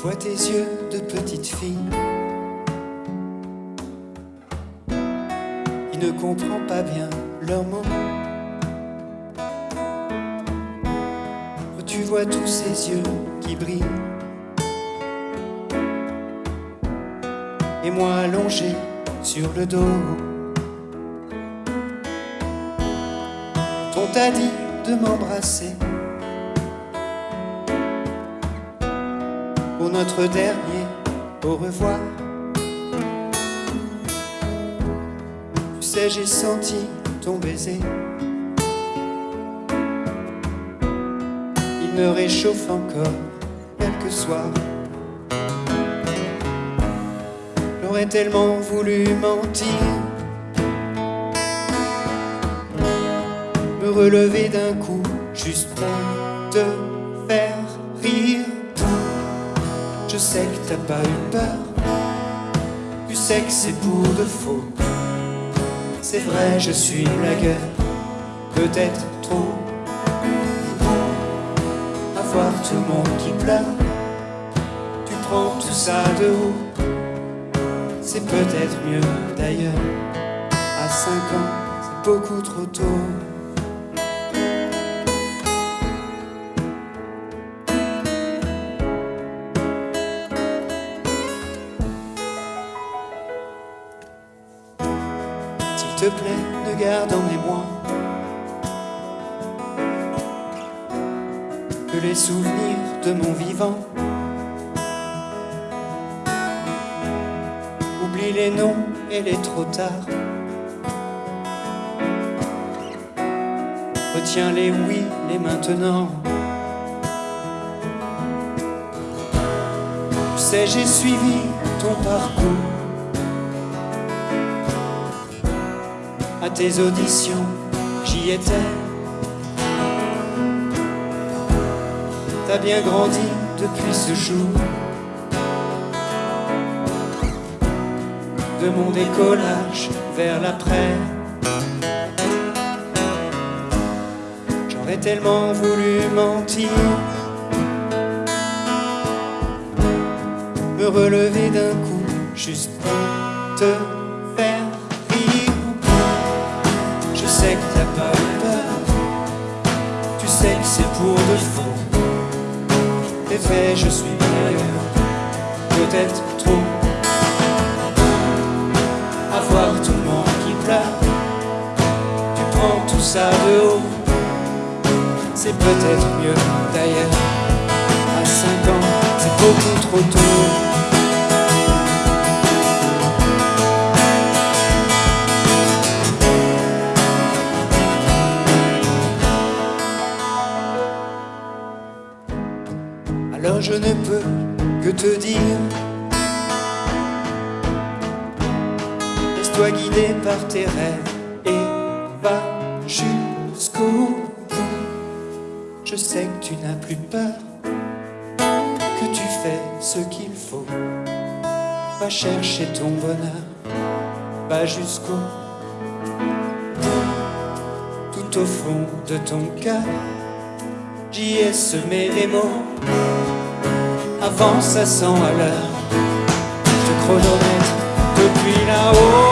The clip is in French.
Vois tes yeux de petite fille qui ne comprend pas bien leur mots. Tu vois tous ces yeux qui brillent. Et moi allongé sur le dos. On t'a dit de m'embrasser. Pour notre dernier au revoir. Tu sais, j'ai senti ton baiser. Il me réchauffe encore quelques soirs. J'aurais tellement voulu mentir. Me relever d'un coup, juste pour te faire rire. Je sais que t'as pas eu peur. Tu sais que c'est pour de faux. C'est vrai, je suis blagueur. Peut-être trop. À voir tout le monde qui pleure. Tu prends tout ça de haut. C'est peut-être mieux d'ailleurs. À 5 ans, c'est beaucoup trop tôt. Te plaît, ne garde en mémoire que les souvenirs de mon vivant. Oublie les noms et les trop tard. Retiens les oui, les maintenant. Tu sais, j'ai suivi ton parcours. À tes auditions, j'y étais. T'as bien grandi depuis ce jour. De mon décollage vers l'après. J'aurais tellement voulu mentir. Me relever d'un coup, juste pour te c'est pour de faux. T'es fait, je suis meilleur. Peut-être trop. À voir tout le monde qui pleure. Tu prends tout ça de haut. C'est peut-être mieux d'ailleurs. À 5 ans, c'est beaucoup trop tôt. Alors je ne peux que te dire Laisse-toi guider par tes rêves et va jusqu'au bout. Je sais que tu n'as plus peur, que tu fais ce qu'il faut. Va chercher ton bonheur, va jusqu'au bout. Tout au fond de ton cœur, j'y ai semé les mots. Avance à 100 à l'heure, je chronomètre depuis là-haut.